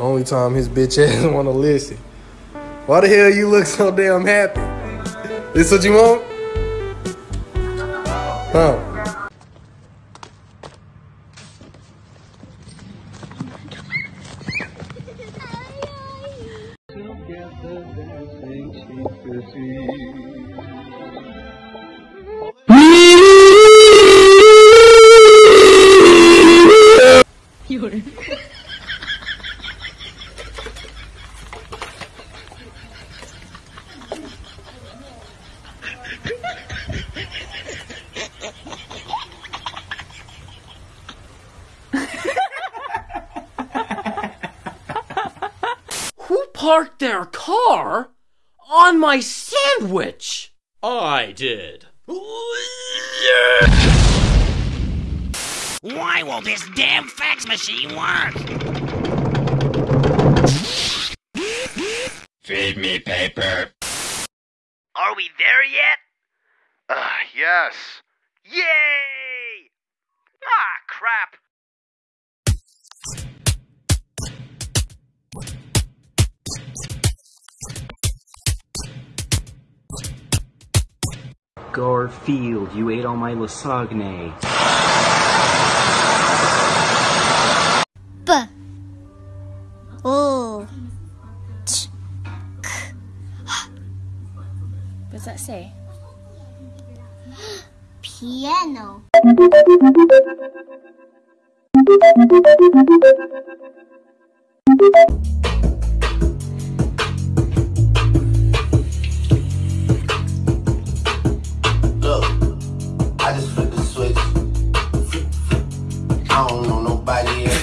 Only time his bitch ass want to listen. Why the hell you look so damn happy? This what you want? Huh? Who parked their car on my sandwich? I did. Why will this damn fax machine work? Feed me paper. Are we there yet? Uh, yes. Yay! Garfield, you ate all my lasagne. B O Ch What does that say? Piano. I don't know nobody else.